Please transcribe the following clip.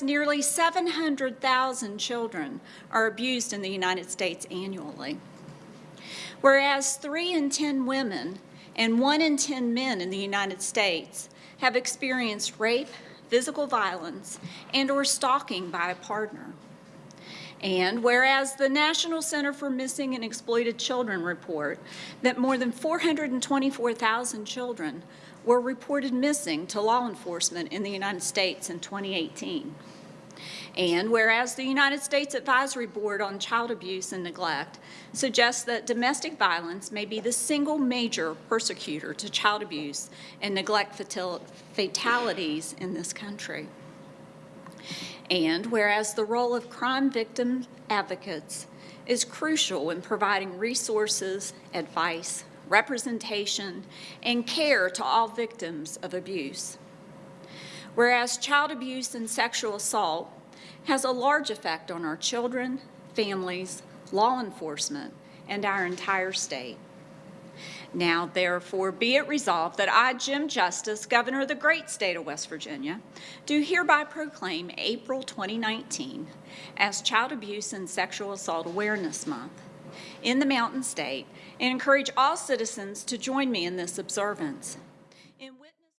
nearly 700,000 children are abused in the United States annually. Whereas 3 in 10 women and 1 in 10 men in the United States have experienced rape, physical violence, and or stalking by a partner. And whereas the National Center for Missing and Exploited Children report that more than 424,000 children were reported missing to law enforcement in the United States in 2018. And whereas the United States Advisory Board on Child Abuse and Neglect suggests that domestic violence may be the single major persecutor to child abuse and neglect fatalities in this country. And whereas the role of crime victim advocates is crucial in providing resources, advice, representation, and care to all victims of abuse. Whereas child abuse and sexual assault has a large effect on our children, families, law enforcement, and our entire state. Now, therefore, be it resolved that I, Jim Justice, Governor of the great state of West Virginia, do hereby proclaim April 2019 as Child Abuse and Sexual Assault Awareness Month in the Mountain State and encourage all citizens to join me in this observance.